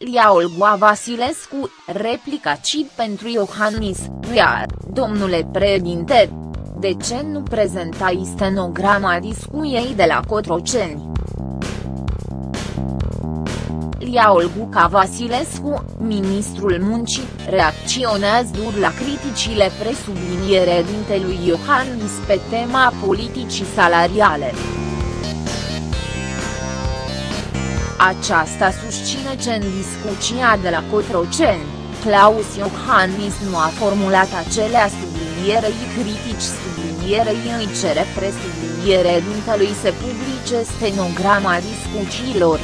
Scrielia Olga Vasilescu, replica Cid pentru Iohannis, iar, domnule președinte, de ce nu prezentai stenograma discuiei de la Cotroceni? Iulia Olguca Vasilescu, ministrul muncii, reacționează dur la criticile presubliniere dintelui Iohannis pe tema politicii salariale. Aceasta susține că în discuția de la Cotroceni, Claus Iohannis nu a formulat acelea sublinierei critici sublinierei îi cere presubliniere dintelui să publice stenograma discuțiilor.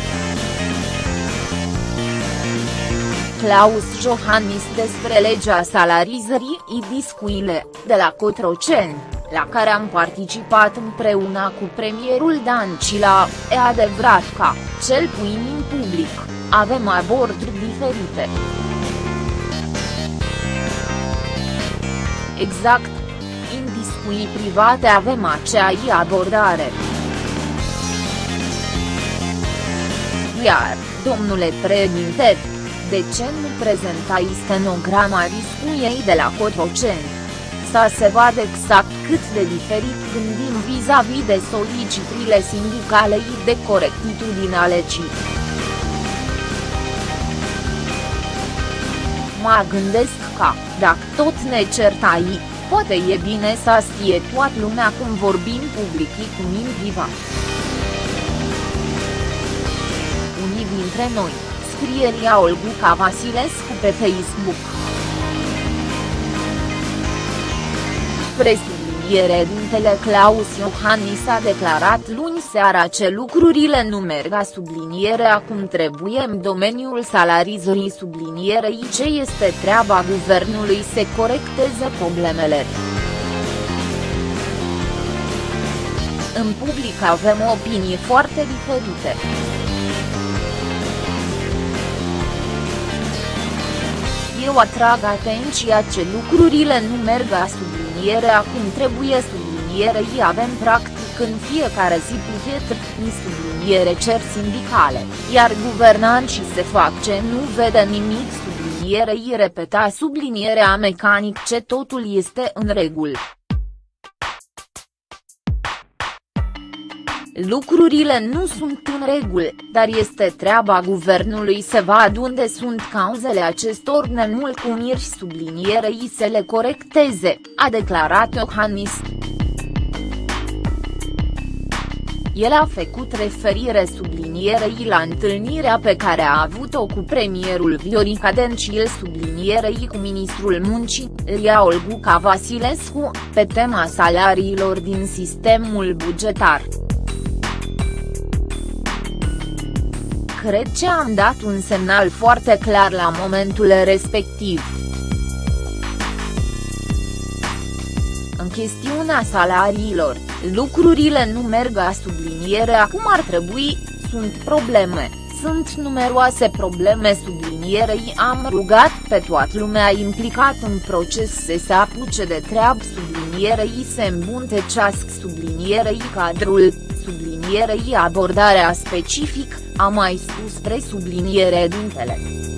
Claus Johannis despre legea salarizării și discuile, de la Cotroceni, la care am participat împreună cu premierul Dancila, e adevărat că, cel puțin în public, avem aborduri diferite. Exact. În discuții private avem aceeași abordare. Iar, domnule președinte, de ce nu prezentai stenograma discuiei de la Cotroceni? Să se vadă exact cât de diferit gândim vis-a-vis -vis de solicitrile sindicale și de corectitudine ale CIT. Mă gândesc că, dacă tot ne certai, poate e bine să știe toată lumea cum vorbim public și cum în privat. Unii dintre noi, scrieria Olguca Vasilescu pe Facebook. Presubliniere dintele Claus Iohannis a declarat luni seara ce lucrurile nu merg a sublinierea cum trebuie în domeniul salarizării sublinierei ce este treaba guvernului să corecteze problemele. În public avem opinii foarte diferite. eu atrag atenția ce lucrurile nu merg a sublinierea cum trebuie sublinierei avem practic în fiecare zi puchet, ni subliniere cer sindicale, iar guvernanții se fac ce nu vede nimic sublinierei repeta sublinierea mecanic ce totul este în regulă. Lucrurile nu sunt în regulă, dar este treaba guvernului să vadă unde sunt cauzele acestor nemulțumiri sublinierei să le corecteze, a declarat Iohannis. El a făcut referire sublinierei la întâlnirea pe care a avut-o cu premierul Viorica Dencil sublinierei cu ministrul muncii, Ria Olguca Vasilescu, pe tema salariilor din sistemul bugetar. Cred că am dat un semnal foarte clar la momentul respectiv. În chestiunea salariilor, lucrurile nu merg a sublinierea cum ar trebui, sunt probleme, sunt numeroase probleme sublinierei am rugat pe toată lumea implicat în proces să se apuce de treabă sublinierei să îmbuntecească sublinierei cadrul, sublinierei abordarea specific, a mai spus presubliniere dintele.